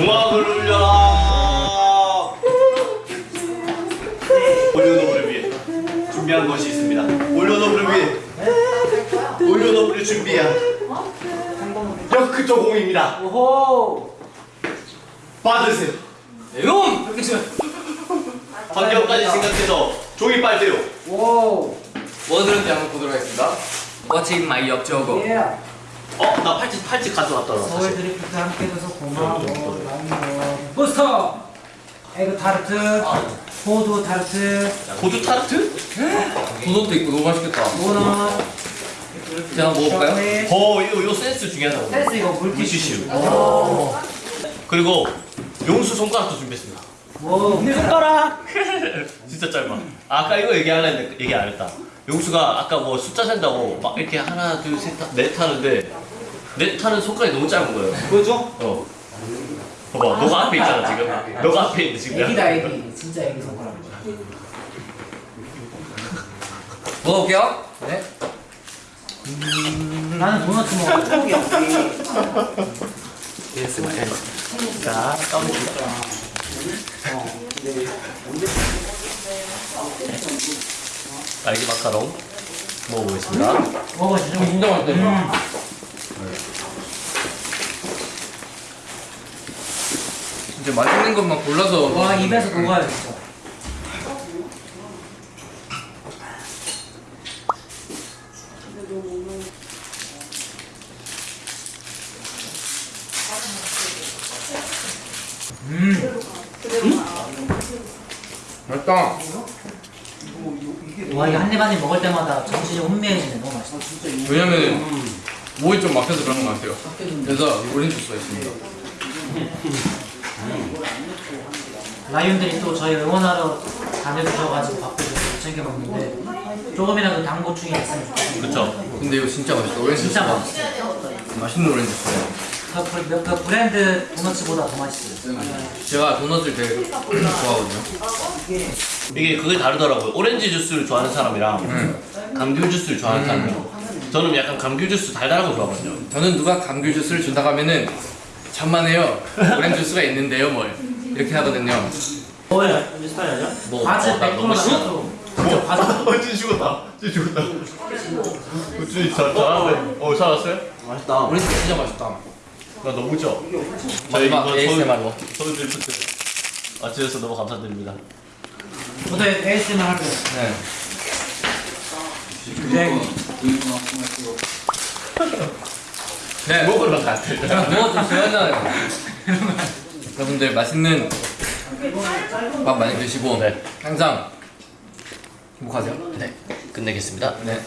궁합을 울려라 올려놓으를 위해 준비한 것이 있습니다 올려놓으를 위해 올려놓으를 준비한 역크토 공입니다 오호. 받으세요 용! 이렇게 치면. 환경까지 생각해서 종이 빨대요 오. 뭐 들은지 한번 보도록 하겠습니다. What's in my 역저고? 예. 어? 나 팔찌 팔찌 가져왔더라 서울 드리프트 함께 해줘서 고마워. 라이너. 부스터. 에그 타르트. 호두 타르트. 고주 타르트? 도넛도 있고 너무 맛있겠다. 도넛. 제가 한번 먹어볼까요? 어 이거 이거 센스 중요하다고 센스 이거 물티슈. 물티슈 그리고 용수 손가락도 준비했습니다 뭐. 손가락. 진짜 짧아 아, 아까 이거 얘기 안 했는데 얘기 안 했다 용수가 아까 뭐 숫자 센다고 막 이렇게 하나 둘 셋 넷 하는데 넷 하는 손가락이 너무 짧은 거예요 뭐죠? 어 봐봐 너가 앞에 있잖아 지금 너가 앞에 있는데 지금 애기다 애기. 진짜 애기 손가락. 먹어볼게요. 네. 나는 도넛 먹어. 초록이야. 자 까먹을게요 딸기 마카롱 먹어보겠습니다 먹어 진짜. 진짜 맛있 다. 진짜 맛있는 것만 골라서 와 입에서 녹아요 진짜. 맛있다. 와 이거 한입 한입 먹을 때마다 정신이 혼미해지네. 너무 맛있어. 왜냐면 목이 좀 막혀서 그런 것 같아요. 그래서 오렌지 주스가 있습니다. 라이온들이 또 저희 응원하러 다녀주셔가지고 밥도 좀 챙겨 먹는데 조금이라도 당 보충이 있으면 좋겠어요. 그쵸 근데 이거 진짜 맛있다. 오렌지 진짜 맛있어요. 맛있는 오렌지 주스예요. 그, 브- 그 브랜드 도넛보다 더 맛있어요. 제가 도넛을 되게 좋아하거든요. 이게 그게 다르더라고요 오렌지 주스를 좋아하는 사람이랑 감귤 주스를 좋아하는 사람이랑 저는 약간 감귤 주스 달달한 거 좋아하거든요 저는 누가 감귤 주스를 준다고 하면은 천만에요. 오렌지 주스가 있는데요, 뭘 이렇게 하거든요. 뭐예요? 뭐, 과즙 어, 나100% 너무 싫어. 진짜 과즙 어, 진 죽었다. 진 죽었다. 어, 진 잘, 잘하네. 어, 잘 왔어요? 오렌지 진짜 맛있다. 나 너무 죠 마지막 ASMR로. 서울 드리프트 와주셔서 너무 감사드립니다. 저도 ASMR 할 거예요. 네. 네. 먹으러 갔대. 그냥 누워주세요. 하잖아요. 여러분들 맛있는 밥 많이 드시고 네. 항상 행복하세요. 네, 끝내겠습니다. 네.